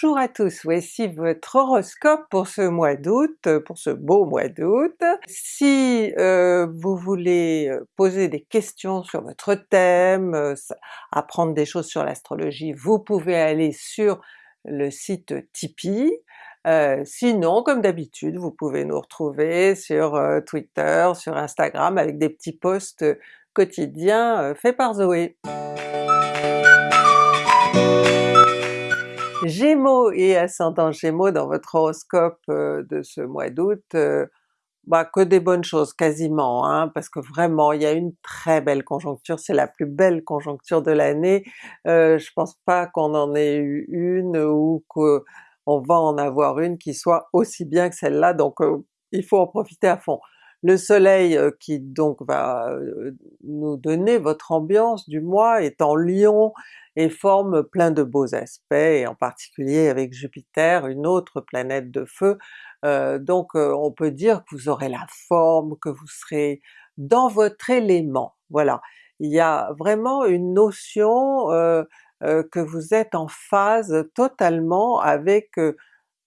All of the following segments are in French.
Bonjour à tous, voici votre horoscope pour ce mois d'août, pour ce beau mois d'août. Si euh, vous voulez euh, poser des questions sur votre thème, euh, apprendre des choses sur l'astrologie, vous pouvez aller sur le site Tipeee. sinon, comme d'habitude, vous pouvez nous retrouver sur Twitter, sur Instagram avec des petits posts quotidiens faits par Zoé. Gémeaux et ascendant Gémeaux dans votre horoscope euh, de ce mois d'août, euh, bah que des bonnes choses quasiment, hein, parce que vraiment il y a une très belle conjoncture, c'est la plus belle conjoncture de l'année, euh, je pense pas qu'on en ait eu une ou qu'on va en avoir une qui soit aussi bien que celle-là, donc il faut en profiter à fond. Le soleil qui donc va nous donner votre ambiance du mois est en Lion et forme plein de beaux aspects, et en particulier avec Jupiter, une autre planète de feu, donc on peut dire que vous aurez la forme, que vous serez dans votre élément, voilà. Il y a vraiment une notion que vous êtes en phase totalement avec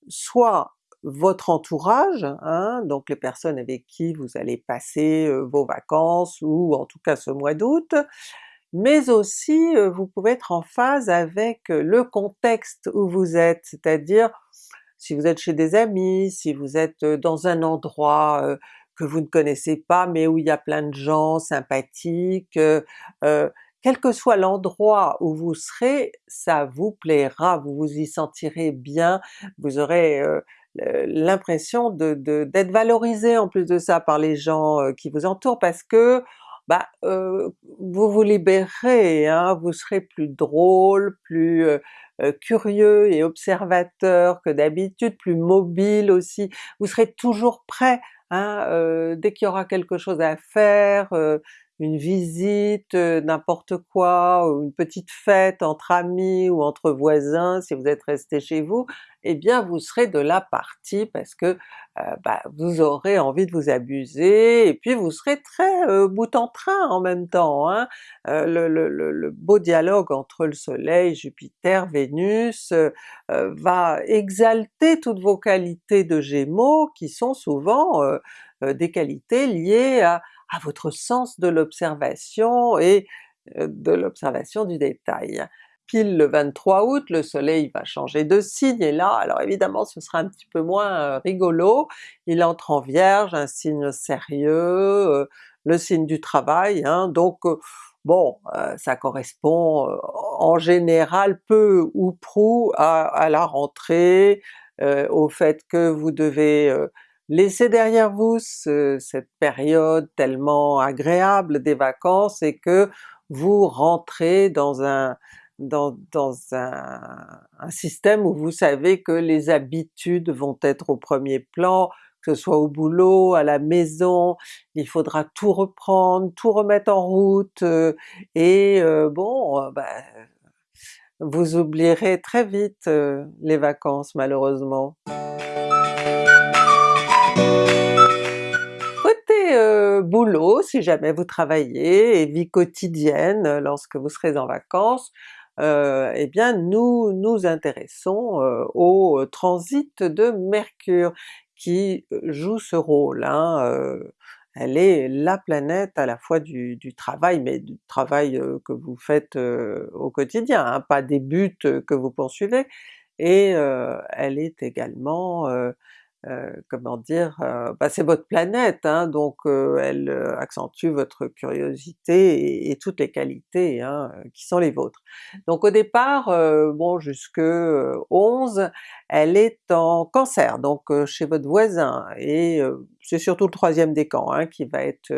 soit votre entourage, hein, donc les personnes avec qui vous allez passer vos vacances ou en tout cas ce mois d'août, mais aussi vous pouvez être en phase avec le contexte où vous êtes, c'est-à-dire si vous êtes chez des amis, si vous êtes dans un endroit que vous ne connaissez pas mais où il y a plein de gens sympathiques, quel que soit l'endroit où vous serez, ça vous plaira, vous vous y sentirez bien, vous aurez l'impression d'être valorisé en plus de ça par les gens qui vous entourent parce que bah, vous vous libérez, hein, vous serez plus drôle, plus curieux et observateur que d'habitude, plus mobile aussi, vous serez toujours prêt, hein, dès qu'il y aura quelque chose à faire, une visite, n'importe quoi, une petite fête entre amis ou entre voisins si vous êtes resté chez vous, eh bien vous serez de la partie parce que bah, vous aurez envie de vous abuser, et puis vous serez très bout en train en même temps. Hein. Le, le, beau dialogue entre le soleil, Jupiter, Vénus va exalter toutes vos qualités de Gémeaux qui sont souvent des qualités liées à votre sens de l'observation et de l'observation du détail. Le 23 août, le soleil va changer de signe, et là, alors évidemment ce sera un petit peu moins rigolo, il entre en Vierge, un signe sérieux, le signe du travail, hein, donc bon, ça correspond en général peu ou prou à, la rentrée, au fait que vous devez Laissez derrière vous cette période tellement agréable des vacances et que vous rentrez dans un dans, un, système où vous savez que les habitudes vont être au premier plan, que ce soit au boulot, à la maison, il faudra tout reprendre, tout remettre en route, euh, et euh, bon, euh, ben, vous oublierez très vite les vacances malheureusement. boulot si jamais vous travaillez, et vie quotidienne lorsque vous serez en vacances, euh, eh bien nous nous intéressons euh, au transit de Mercure qui joue ce rôle. Hein, elle est la planète à la fois du, travail, mais du travail que vous faites au quotidien, hein, pas des buts que vous poursuivez, et elle est également euh, comment dire, euh, bah c'est votre planète, hein, donc euh, elle accentue votre curiosité et, toutes les qualités hein, qui sont les vôtres. Donc au départ, bon jusque 11, elle est en Cancer, donc chez votre voisin, et c'est surtout le troisième décan hein, qui va être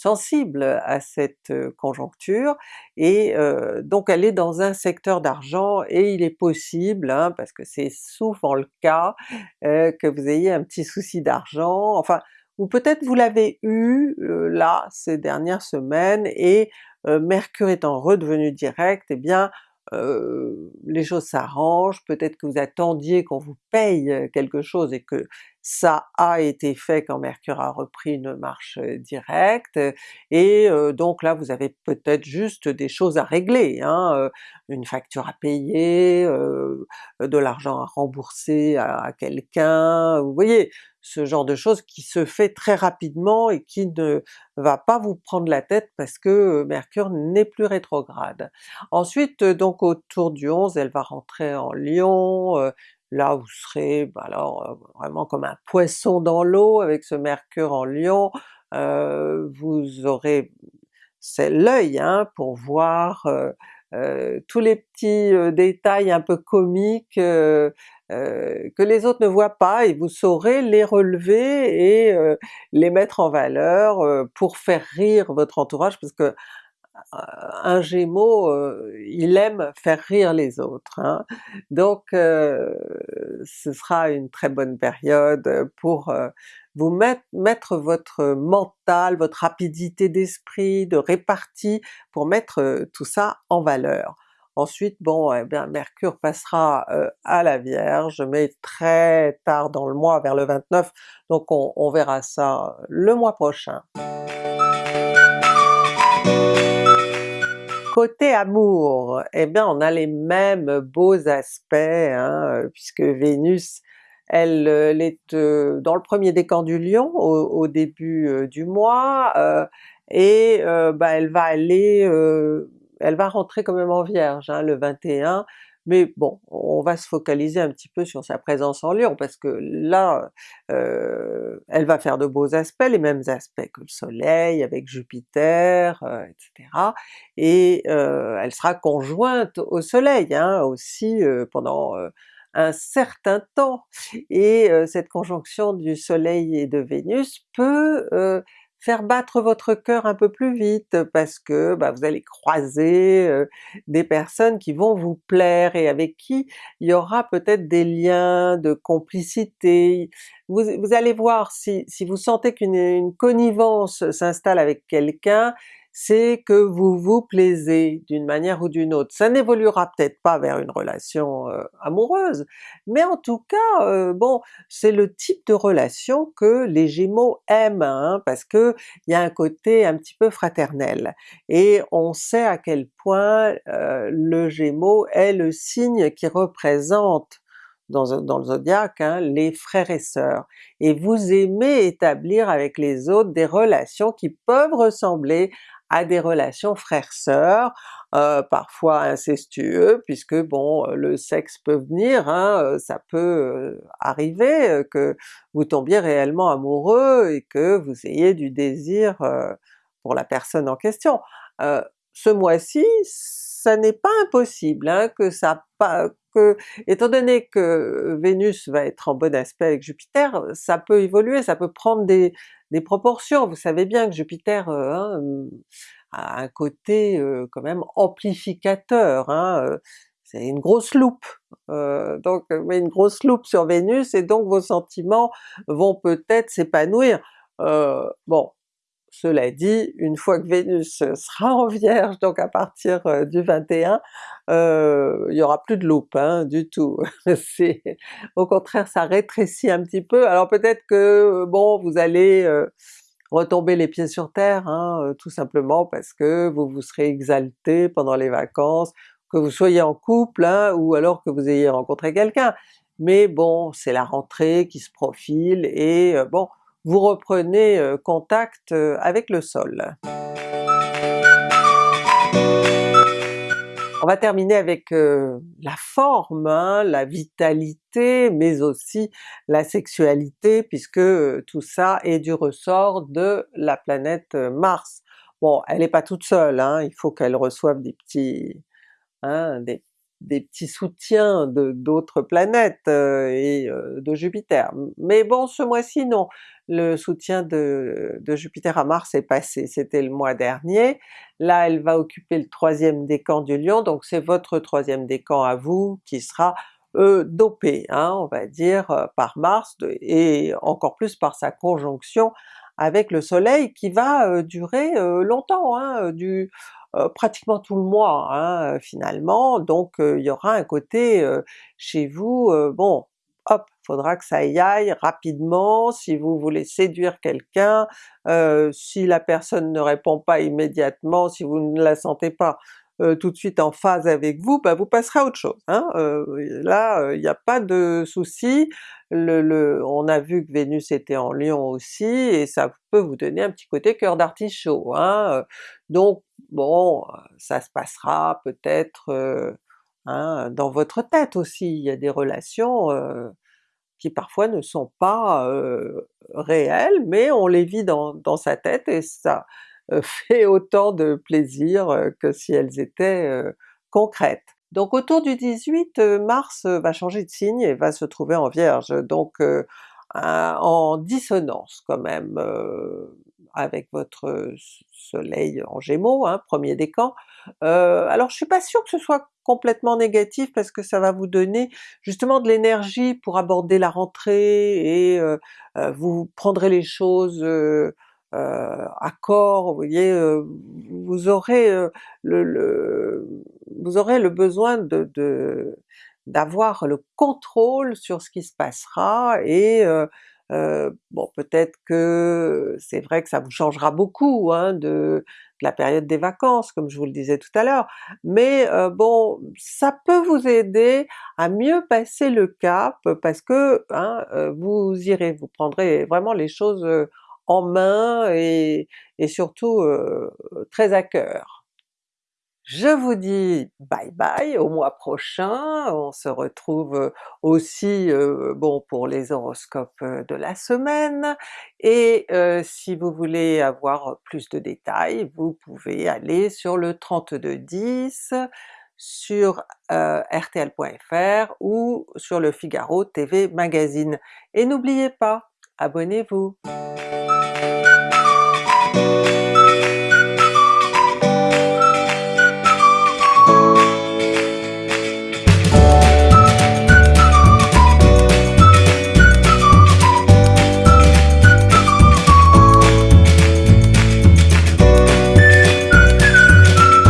sensible à cette conjoncture, et donc elle est dans un secteur d'argent, et il est possible, hein, parce que c'est souvent le cas, que vous ayez un petit souci d'argent, enfin ou peut-être vous l'avez eu là ces dernières semaines, et Mercure étant redevenu direct, eh bien les choses s'arrangent, peut-être que vous attendiez qu'on vous paye quelque chose et que ça a été fait quand Mercure a repris une marche directe, et donc là vous avez peut-être juste des choses à régler, hein, une facture à payer, de l'argent à rembourser à quelqu'un, vous voyez? Ce genre de choses qui se fait très rapidement et qui ne va pas vous prendre la tête parce que Mercure n'est plus rétrograde. Ensuite donc autour du 11 elle va rentrer en Lion, là vous serez bah alors vraiment comme un poisson dans l'eau avec ce Mercure en Lion, vous aurez c'est l'œil hein, pour voir tous les petits détails un peu comiques que les autres ne voient pas et vous saurez les relever et les mettre en valeur pour faire rire votre entourage parce que un Gémeaux, il aime faire rire les autres, hein. donc ce sera une très bonne période pour vous mettre, votre mental, votre rapidité d'esprit, de répartie, pour mettre tout ça en valeur. Ensuite eh Mercure passera à la Vierge, mais très tard dans le mois, vers le 29, donc on verra ça le mois prochain. Côté amour, eh bien on a les mêmes beaux aspects, hein, puisque Vénus elle, est dans le premier décan du Lion au, début du mois, et bah, elle va aller, elle va rentrer quand même en Vierge hein, le 21, mais bon, on va se focaliser un petit peu sur sa présence en Lion parce que là, euh, elle va faire de beaux aspects, les mêmes aspects que le soleil avec Jupiter, etc. Euh, et euh, elle sera conjointe au soleil hein, aussi pendant un certain temps, et cette conjonction du soleil et de Vénus peut faire battre votre cœur un peu plus vite parce que bah, vous allez croiser des personnes qui vont vous plaire et avec qui il y aura peut-être des liens de complicité. Vous, allez voir si, si vous sentez qu'une connivence s'installe avec quelqu'un, c'est que vous vous plaisez d'une manière ou d'une autre. Ça n'évoluera peut-être pas vers une relation euh, amoureuse, mais en tout cas, euh, bon, c'est le type de relation que les Gémeaux aiment, hein, parce que il y a un côté un petit peu fraternel, et on sait à quel point euh, le Gémeaux est le signe qui représente dans, le zodiaque, hein, les frères et sœurs, et vous aimez établir avec les autres des relations qui peuvent ressembler à des relations frères-sœurs, euh, parfois incestueux, puisque bon le sexe peut venir, hein, euh, ça peut euh, arriver que vous tombiez réellement amoureux et que vous ayez du désir pour la personne en question. ce mois-ci, ça n'est pas impossible hein, que ça que, étant donné que Vénus va être en bon aspect avec Jupiter, ça peut évoluer, ça peut prendre des, des proportions. Vous savez bien que Jupiter hein, a un côté quand même amplificateur, hein, c'est une grosse loupe, donc mais une grosse loupe sur Vénus et donc vos sentiments vont peut-être s'épanouir. bon, cela dit, une fois que Vénus sera en Vierge, donc à partir du 21, il y aura plus de loupe hein, du tout. Au contraire ça rétrécit un petit peu, alors peut-être que bon vous allez retomber les pieds sur terre, hein, tout simplement parce que vous vous serez exalté pendant les vacances, que vous soyez en couple hein, ou alors que vous ayez rencontré quelqu'un. Mais bon, c'est la rentrée qui se profile et bon, vous reprenez contact avec le sol. On va terminer avec la forme, hein, la vitalité, mais aussi la sexualité, puisque tout ça est du ressort de la planète Mars. Bon, elle n'est pas toute seule, hein, il faut qu'elle reçoive des petits, hein, des des petits soutiens de d'autres planètes euh, et euh, de Jupiter. Mais bon ce mois-ci non, le soutien de, de, Jupiter à Mars est passé, c'était le mois dernier. Là elle va occuper le troisième décan du Lion, donc c'est votre troisième décan à vous qui sera euh, dopé, hein, on va dire, euh, par Mars, et encore plus par sa conjonction avec le soleil qui va durer longtemps, hein, du pratiquement tout le mois hein, finalement, donc il y aura un côté chez vous, bon hop, faudra que ça y aille rapidement, si vous voulez séduire quelqu'un, euh, si la personne ne répond pas immédiatement, si vous ne la sentez pas euh, tout de suite en phase avec vous, bah vous passerez à autre chose. Hein? Euh, là, il n'y a pas de souci, le, on a vu que Vénus était en Lion aussi, et ça peut vous donner un petit côté cœur d'artichaut. Hein? Donc bon, ça se passera peut-être hein, dans votre tête aussi, il y a des relations qui parfois ne sont pas réelles, mais on les vit dans, dans sa tête et ça fait autant de plaisir que si elles étaient concrètes. Donc autour du 18, Mars va changer de signe et va se trouver en Vierge, donc en dissonance quand même avec votre soleil en Gémeaux, hein, premier décan. Euh, alors je suis pas sûre que ce soit complètement négatif parce que ça va vous donner justement de l'énergie pour aborder la rentrée et euh, euh, vous prendrez les choses corps, vous voyez, vous aurez le, vous aurez le besoin de, d'avoir le contrôle sur ce qui se passera et euh, bon peut-être que c'est vrai que ça vous changera beaucoup hein, de, la période des vacances, comme je vous le disais tout à l'heure, mais euh, bon, ça peut vous aider à mieux passer le cap parce que hein, euh, vous irez, vous prendrez vraiment les choses en main et, surtout très à cœur. Je vous dis bye bye au mois prochain, on se retrouve aussi bon pour les horoscopes de la semaine, et si vous voulez avoir plus de détails, vous pouvez aller sur le 3210 sur rtl.fr ou sur le Figaro TV Magazine. Et n'oubliez pas, abonnez-vous!